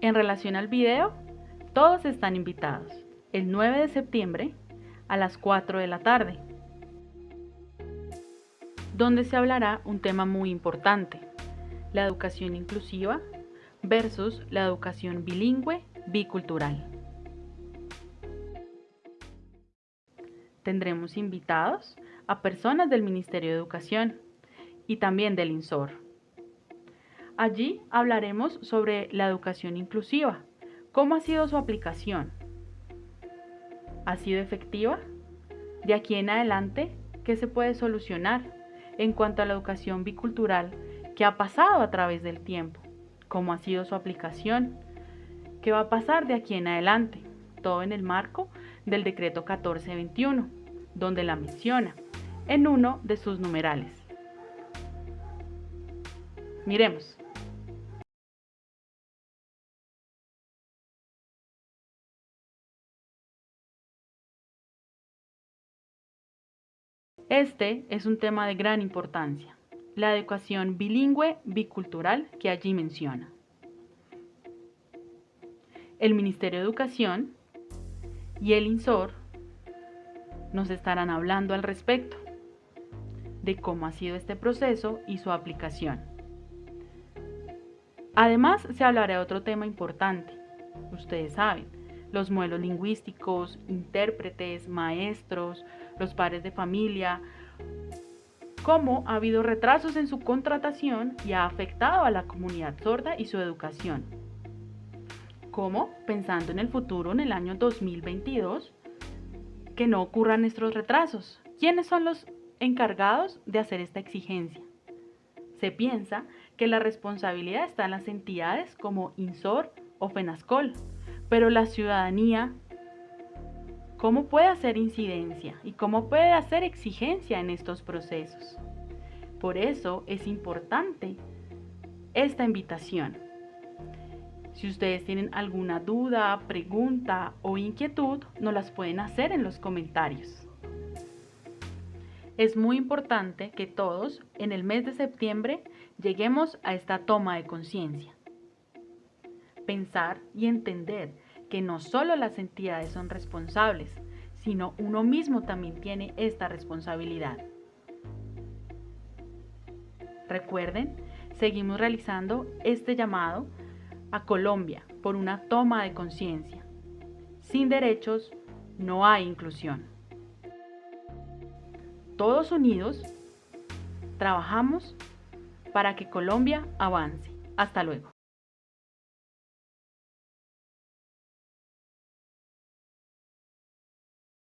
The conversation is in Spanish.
En relación al video, todos están invitados el 9 de septiembre a las 4 de la tarde, donde se hablará un tema muy importante, la educación inclusiva versus la educación bilingüe bicultural. Tendremos invitados a personas del Ministerio de Educación y también del INSOR. Allí hablaremos sobre la educación inclusiva, cómo ha sido su aplicación. ¿Ha sido efectiva? De aquí en adelante, ¿qué se puede solucionar en cuanto a la educación bicultural que ha pasado a través del tiempo? ¿Cómo ha sido su aplicación? ¿Qué va a pasar de aquí en adelante? Todo en el marco del decreto 1421, donde la menciona en uno de sus numerales. Miremos. Este es un tema de gran importancia, la educación bilingüe bicultural que allí menciona. El Ministerio de Educación y el INSOR nos estarán hablando al respecto de cómo ha sido este proceso y su aplicación. Además, se hablará de otro tema importante. Ustedes saben, los modelos lingüísticos, intérpretes, maestros, los padres de familia, cómo ha habido retrasos en su contratación y ha afectado a la comunidad sorda y su educación. Cómo, pensando en el futuro, en el año 2022, que no ocurran estos retrasos. ¿Quiénes son los encargados de hacer esta exigencia? Se piensa que la responsabilidad está en las entidades como INSOR o FENASCOL, pero la ciudadanía, ¿cómo puede hacer incidencia y cómo puede hacer exigencia en estos procesos? Por eso es importante esta invitación. Si ustedes tienen alguna duda, pregunta o inquietud, nos las pueden hacer en los comentarios. Es muy importante que todos en el mes de septiembre lleguemos a esta toma de conciencia pensar y entender que no solo las entidades son responsables, sino uno mismo también tiene esta responsabilidad. Recuerden, seguimos realizando este llamado a Colombia por una toma de conciencia. Sin derechos no hay inclusión. Todos unidos, trabajamos para que Colombia avance. Hasta luego.